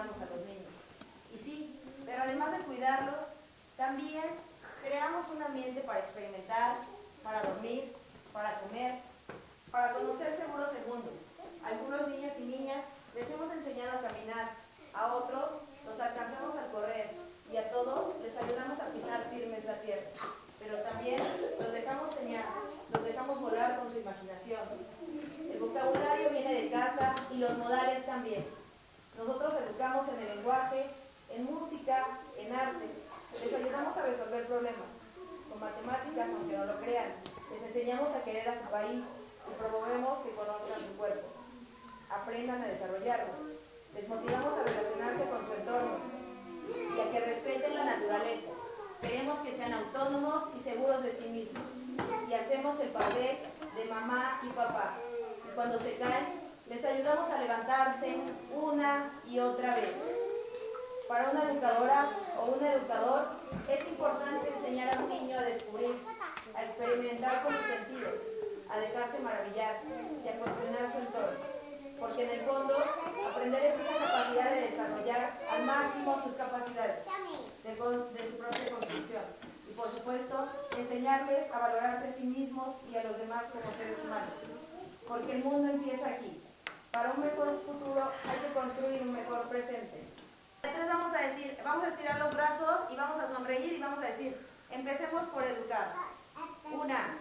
cuidamos a los niños. Y sí, pero además de cuidarlos, también creamos un ambiente para experimentar, para dormir, para comer, para conocer seguro segundo. Algunos niños y niñas les hemos enseñado a caminar, a otros los alcanzamos al correr y a todos les ayudamos a pisar firmes la tierra. Pero también los dejamos soñar, los dejamos volar con su imaginación. El vocabulario viene de casa y los modales también. Nosotros educamos en el lenguaje, en música, en arte. Les ayudamos a resolver problemas. Con matemáticas, aunque no lo crean. Les enseñamos a querer a su país y promovemos que conozcan su cuerpo. Aprendan a desarrollarlo. Les motivamos a relacionarse con su entorno y a que respeten la naturaleza. Queremos que sean autónomos y seguros de sí mismos. Y hacemos el papel de mamá y papá. Y cuando se caen, les ayudamos a levantarse una y otra vez. Para una educadora o un educador es importante enseñar a un niño a descubrir, a experimentar con los sentidos, a dejarse maravillar y a cuestionar su entorno. Porque en el fondo, aprender es esa capacidad de desarrollar al máximo sus capacidades de, su propia construcción. Y por supuesto, enseñarles a valorarse a sí mismos y a los demás como seres humanos. Porque el mundo empieza aquí. Para un mejor futuro hay que construir un mejor presente. Entonces vamos a decir, vamos a estirar los y vamos a decir, empecemos por educar. Una,